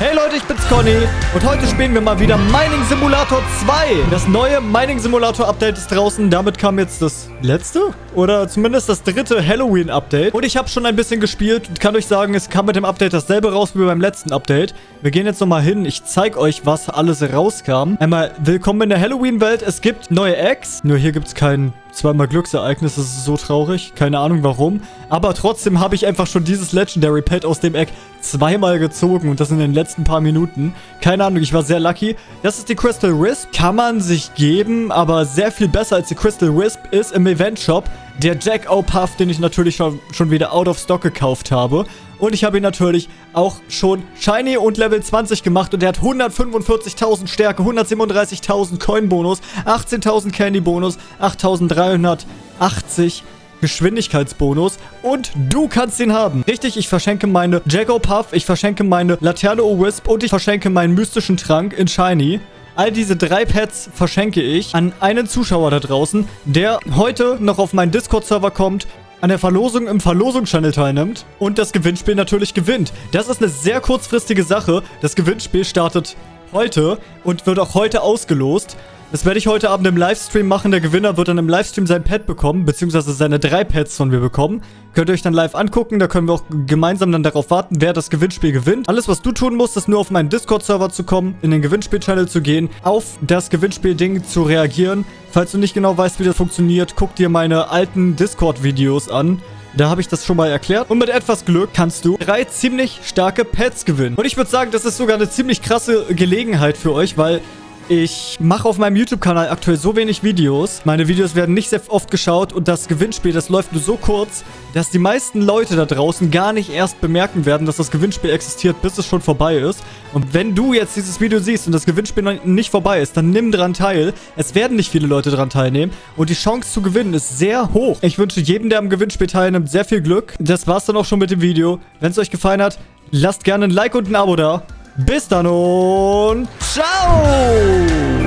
Hey Leute, ich bin's Conny und heute spielen wir mal wieder Mining Simulator 2. Das neue Mining Simulator Update ist draußen. Damit kam jetzt das letzte oder zumindest das dritte Halloween Update. Und ich habe schon ein bisschen gespielt und kann euch sagen, es kam mit dem Update dasselbe raus wie beim letzten Update. Wir gehen jetzt nochmal hin. Ich zeige euch, was alles rauskam. Einmal willkommen in der Halloween Welt. Es gibt neue Eggs. Nur hier gibt's keinen zweimal Glücksereignis. Das ist so traurig. Keine Ahnung warum. Aber trotzdem habe ich einfach schon dieses Legendary Pet aus dem Egg zweimal gezogen. Und das in den letzten paar Minuten. Keine Ahnung, ich war sehr lucky. Das ist die Crystal Wisp. Kann man sich geben, aber sehr viel besser als die Crystal Wisp ist im Event Shop der Jack O' Puff, den ich natürlich schon, schon wieder out of stock gekauft habe. Und ich habe ihn natürlich auch schon Shiny und Level 20 gemacht. Und der hat 145.000 Stärke, 137.000 Coin-Bonus, 18.000 Candy-Bonus, 8.380 Geschwindigkeitsbonus und du kannst ihn haben. Richtig, ich verschenke meine Jago Puff, ich verschenke meine Laterne O-Wisp und ich verschenke meinen mystischen Trank in Shiny. All diese drei Pets verschenke ich an einen Zuschauer da draußen, der heute noch auf meinen Discord-Server kommt, an der Verlosung im Verlosungschannel teilnimmt und das Gewinnspiel natürlich gewinnt. Das ist eine sehr kurzfristige Sache. Das Gewinnspiel startet heute und wird auch heute ausgelost. Das werde ich heute Abend im Livestream machen. Der Gewinner wird dann im Livestream sein Pad bekommen, beziehungsweise seine drei Pads von mir bekommen. Könnt ihr euch dann live angucken. Da können wir auch gemeinsam dann darauf warten, wer das Gewinnspiel gewinnt. Alles, was du tun musst, ist nur auf meinen Discord-Server zu kommen, in den Gewinnspiel-Channel zu gehen, auf das Gewinnspiel-Ding zu reagieren. Falls du nicht genau weißt, wie das funktioniert, guck dir meine alten Discord-Videos an. Da habe ich das schon mal erklärt. Und mit etwas Glück kannst du drei ziemlich starke Pets gewinnen. Und ich würde sagen, das ist sogar eine ziemlich krasse Gelegenheit für euch, weil ich mache auf meinem YouTube-Kanal aktuell so wenig Videos. Meine Videos werden nicht sehr oft geschaut und das Gewinnspiel, das läuft nur so kurz, dass die meisten Leute da draußen gar nicht erst bemerken werden, dass das Gewinnspiel existiert, bis es schon vorbei ist. Und wenn du jetzt dieses Video siehst und das Gewinnspiel nicht vorbei ist, dann nimm dran teil. Es werden nicht viele Leute dran teilnehmen und die Chance zu gewinnen ist sehr hoch. Ich wünsche jedem, der am Gewinnspiel teilnimmt, sehr viel Glück. Das war's dann auch schon mit dem Video. Wenn es euch gefallen hat, lasst gerne ein Like und ein Abo da. Bis dann und ciao!